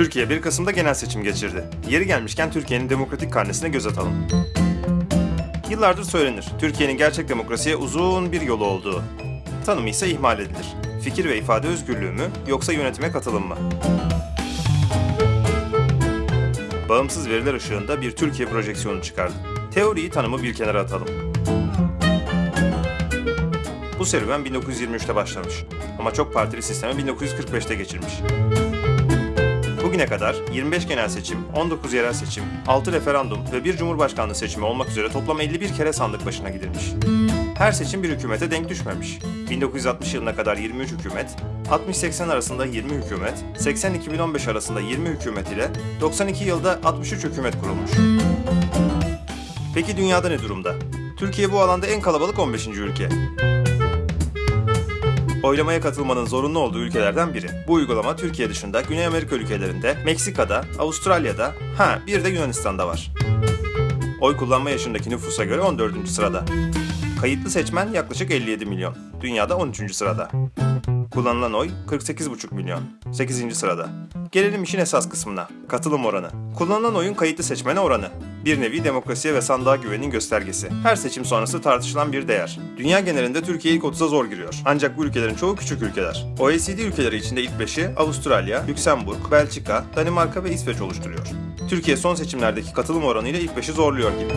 Türkiye 1 Kasım'da genel seçim geçirdi. Yeri gelmişken Türkiye'nin demokratik karnesine göz atalım. Yıllardır söylenir, Türkiye'nin gerçek demokrasiye uzun bir yolu olduğu. Tanımı ise ihmal edilir. Fikir ve ifade özgürlüğü mü, yoksa yönetime katılım mı? Bağımsız veriler ışığında bir Türkiye projeksiyonu çıkardı. Teoriyi tanımı bir kenara atalım. Bu serüven 1923'te başlamış. Ama çok partili sisteme 1945'te geçilmiş. Bugüne kadar 25 genel seçim, 19 yerel seçim, 6 referandum ve bir cumhurbaşkanlığı seçimi olmak üzere toplam 51 kere sandık başına gidilmiş. Her seçim bir hükümete denk düşmemiş. 1960 yılına kadar 23 hükümet, 60-80 arasında 20 hükümet, 80-2015 arasında 20 hükümet ile 92 yılda 63 hükümet kurulmuş. Peki dünyada ne durumda? Türkiye bu alanda en kalabalık 15. ülke. Oylamaya katılmanın zorunlu olduğu ülkelerden biri. Bu uygulama Türkiye dışında Güney Amerika ülkelerinde, Meksika'da, Avustralya'da, ha bir de Yunanistan'da var. Oy kullanma yaşındaki nüfusa göre 14. sırada. Kayıtlı seçmen yaklaşık 57 milyon. Dünyada 13. sırada. Kullanılan oy 48,5 milyon. 8. sırada. Gelelim işin esas kısmına. Katılım oranı. Kullanılan oyun kayıtlı seçmene oranı. Bir nevi demokrasiye ve sandığa güvenin göstergesi. Her seçim sonrası tartışılan bir değer. Dünya genelinde Türkiye ilk 30'a zor giriyor. Ancak bu ülkelerin çoğu küçük ülkeler. OECD ülkeleri içinde ilk 5'i Avustralya, Lüksemburg, Belçika, Danimarka ve İsveç oluşturuyor. Türkiye son seçimlerdeki katılım oranıyla ilk 5'i zorluyor gibi.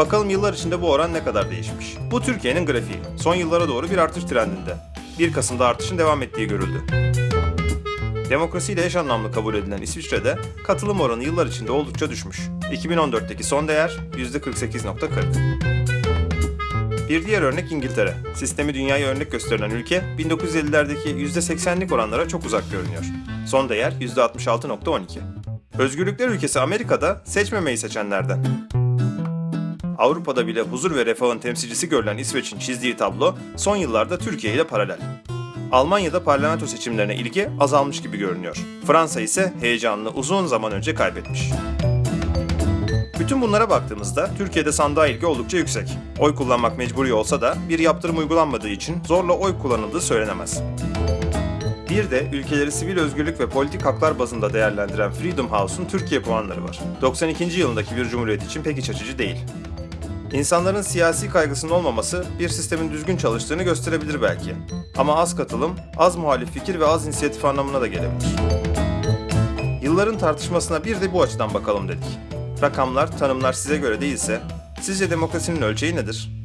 Bakalım yıllar içinde bu oran ne kadar değişmiş. Bu Türkiye'nin grafiği. Son yıllara doğru bir artış trendinde. 1 Kasım'da artışın devam ettiği görüldü. Demokrasiyle eş anlamlı kabul edilen İsviçre'de katılım oranı yıllar içinde oldukça düşmüş. 2014'teki son değer %48.40. Bir diğer örnek İngiltere. Sistemi dünyaya örnek gösterilen ülke 1950'lerdeki %80'lik oranlara çok uzak görünüyor. Son değer %66.12. Özgürlükler ülkesi Amerika'da seçmemeyi seçenlerden. Avrupa'da bile huzur ve refahın temsilcisi görülen İsveç'in çizdiği tablo son yıllarda Türkiye ile paralel. Almanya'da parlamento seçimlerine ilgi azalmış gibi görünüyor. Fransa ise heyecanını uzun zaman önce kaybetmiş. Bütün bunlara baktığımızda Türkiye'de sandığa ilgi oldukça yüksek. Oy kullanmak mecburi olsa da bir yaptırım uygulanmadığı için zorla oy kullanıldığı söylenemez. Bir de ülkeleri sivil özgürlük ve politik haklar bazında değerlendiren Freedom House'un Türkiye puanları var. 92. yılındaki bir cumhuriyet için pek iç açıcı değil. İnsanların siyasi kaygısının olmaması bir sistemin düzgün çalıştığını gösterebilir belki. Ama az katılım, az muhalif fikir ve az inisiyatif anlamına da gelebilir. Yılların tartışmasına bir de bu açıdan bakalım dedik. Rakamlar, tanımlar size göre değilse, sizce demokrasinin ölçeği nedir?